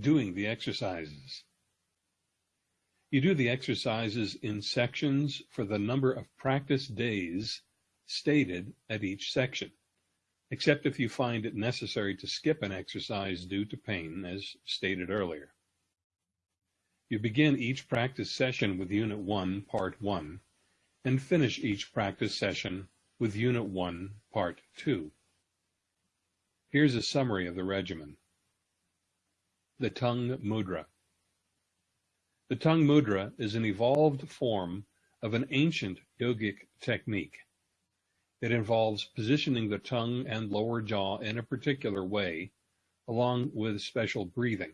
doing the exercises. You do the exercises in sections for the number of practice days stated at each section, except if you find it necessary to skip an exercise due to pain, as stated earlier. You begin each practice session with Unit 1, Part 1, and finish each practice session with Unit 1, Part 2. Here's a summary of the regimen. The Tongue Mudra. The tongue mudra is an evolved form of an ancient yogic technique. It involves positioning the tongue and lower jaw in a particular way, along with special breathing.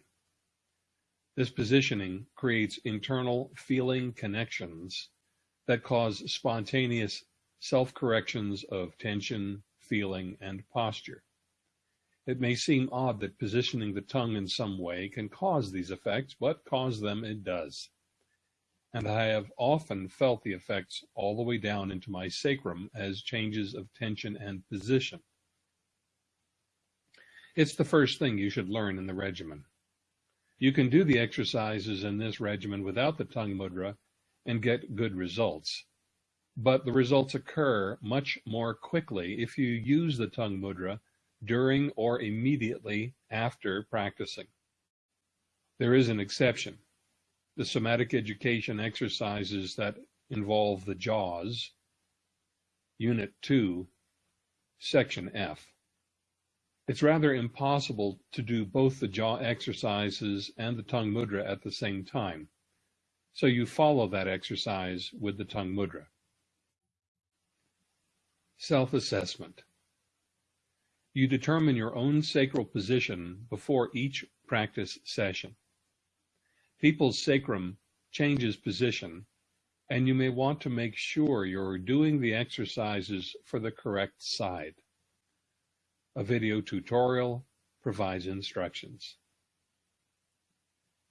This positioning creates internal feeling connections that cause spontaneous self-corrections of tension, feeling, and posture. It may seem odd that positioning the tongue in some way can cause these effects, but cause them it does. And I have often felt the effects all the way down into my sacrum as changes of tension and position. It's the first thing you should learn in the regimen. You can do the exercises in this regimen without the tongue mudra and get good results. But the results occur much more quickly if you use the tongue mudra during or immediately after practicing. There is an exception. The somatic education exercises that involve the jaws, Unit 2, Section F. It's rather impossible to do both the jaw exercises and the tongue mudra at the same time, so you follow that exercise with the tongue mudra. Self-assessment. You determine your own sacral position before each practice session. People's sacrum changes position, and you may want to make sure you're doing the exercises for the correct side. A video tutorial provides instructions.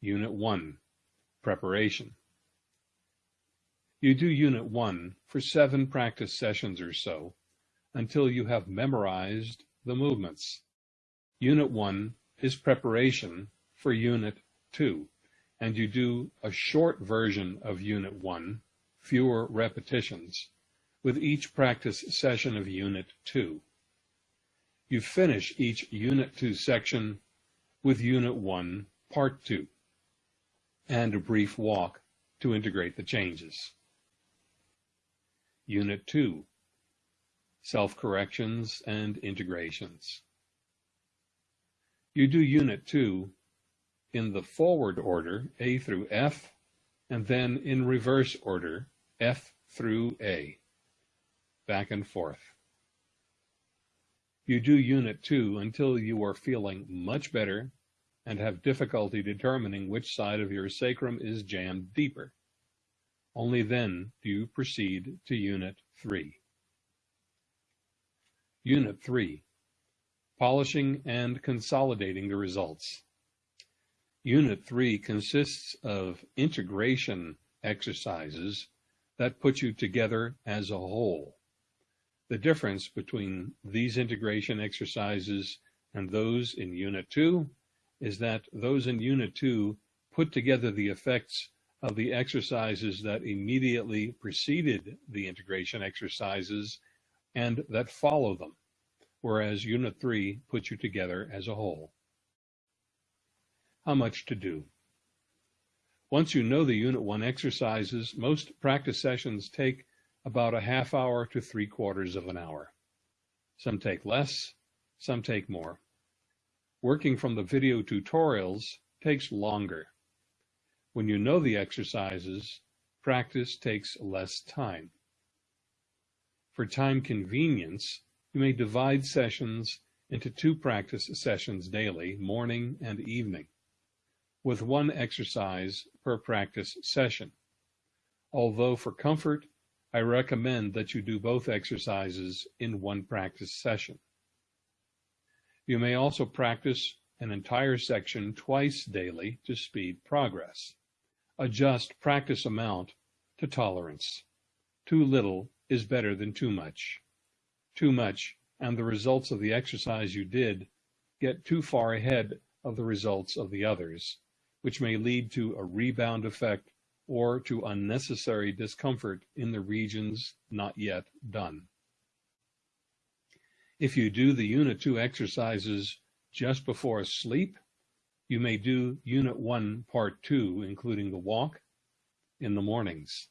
Unit 1, Preparation. You do Unit 1 for seven practice sessions or so until you have memorized the movements. Unit 1 is preparation for Unit 2, and you do a short version of Unit 1, fewer repetitions, with each practice session of Unit 2. You finish each Unit 2 section with Unit 1, Part 2, and a brief walk to integrate the changes. Unit 2 self-corrections, and integrations. You do Unit 2 in the forward order, A through F, and then in reverse order, F through A, back and forth. You do Unit 2 until you are feeling much better and have difficulty determining which side of your sacrum is jammed deeper. Only then do you proceed to Unit 3. Unit 3 Polishing and Consolidating the Results. Unit 3 consists of integration exercises that put you together as a whole. The difference between these integration exercises and those in Unit 2 is that those in Unit 2 put together the effects of the exercises that immediately preceded the integration exercises and that follow them, whereas Unit 3 puts you together as a whole. How much to do? Once you know the Unit 1 exercises, most practice sessions take about a half hour to three quarters of an hour. Some take less, some take more. Working from the video tutorials takes longer. When you know the exercises, practice takes less time. For time convenience, you may divide sessions into two practice sessions daily, morning and evening, with one exercise per practice session. Although for comfort, I recommend that you do both exercises in one practice session. You may also practice an entire section twice daily to speed progress. Adjust practice amount to tolerance. Too little is better than too much. Too much, and the results of the exercise you did get too far ahead of the results of the others, which may lead to a rebound effect or to unnecessary discomfort in the regions not yet done. If you do the Unit 2 exercises just before sleep, you may do Unit 1, Part 2, including the walk, in the mornings.